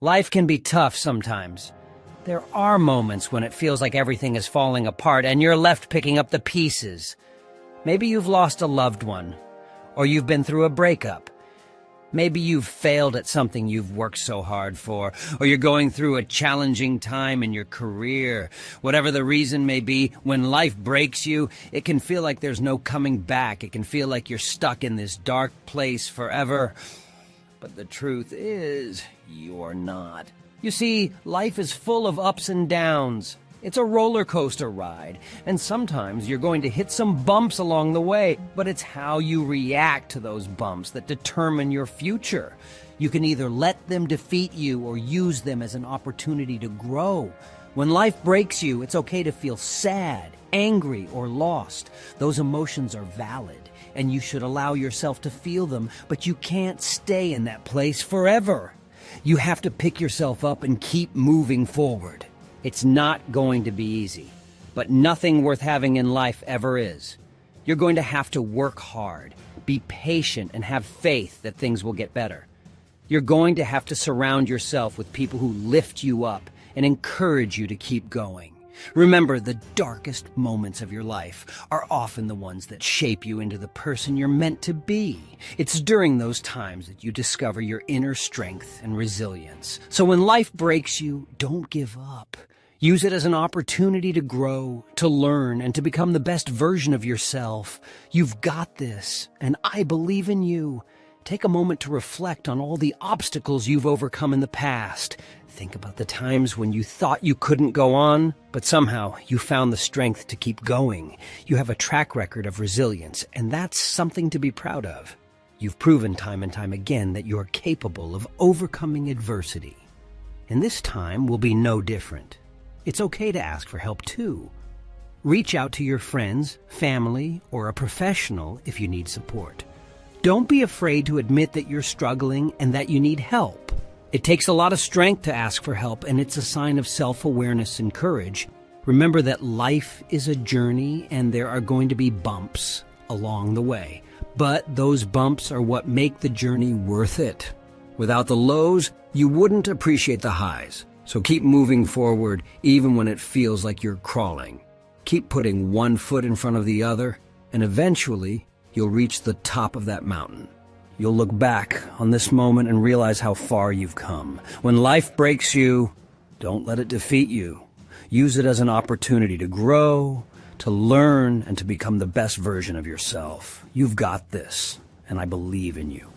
Life can be tough sometimes. There are moments when it feels like everything is falling apart and you're left picking up the pieces. Maybe you've lost a loved one, or you've been through a breakup. Maybe you've failed at something you've worked so hard for, or you're going through a challenging time in your career. Whatever the reason may be, when life breaks you, it can feel like there's no coming back. It can feel like you're stuck in this dark place forever. But the truth is, you're not. You see, life is full of ups and downs. It's a roller coaster ride, and sometimes you're going to hit some bumps along the way, but it's how you react to those bumps that determine your future. You can either let them defeat you or use them as an opportunity to grow. When life breaks you, it's okay to feel sad, angry, or lost. Those emotions are valid and you should allow yourself to feel them, but you can't stay in that place forever. You have to pick yourself up and keep moving forward. It's not going to be easy, but nothing worth having in life ever is. You're going to have to work hard, be patient, and have faith that things will get better. You're going to have to surround yourself with people who lift you up and encourage you to keep going. Remember, the darkest moments of your life are often the ones that shape you into the person you're meant to be. It's during those times that you discover your inner strength and resilience. So when life breaks you, don't give up. Use it as an opportunity to grow, to learn, and to become the best version of yourself. You've got this, and I believe in you. Take a moment to reflect on all the obstacles you've overcome in the past Think about the times when you thought you couldn't go on, but somehow you found the strength to keep going. You have a track record of resilience, and that's something to be proud of. You've proven time and time again that you're capable of overcoming adversity. And this time will be no different. It's okay to ask for help too. Reach out to your friends, family, or a professional if you need support. Don't be afraid to admit that you're struggling and that you need help. It takes a lot of strength to ask for help, and it's a sign of self awareness and courage. Remember that life is a journey and there are going to be bumps along the way. But those bumps are what make the journey worth it. Without the lows, you wouldn't appreciate the highs. So keep moving forward even when it feels like you're crawling. Keep putting one foot in front of the other, and eventually you'll reach the top of that mountain. You'll look back on this moment and realize how far you've come. When life breaks you, don't let it defeat you. Use it as an opportunity to grow, to learn, and to become the best version of yourself. You've got this, and I believe in you.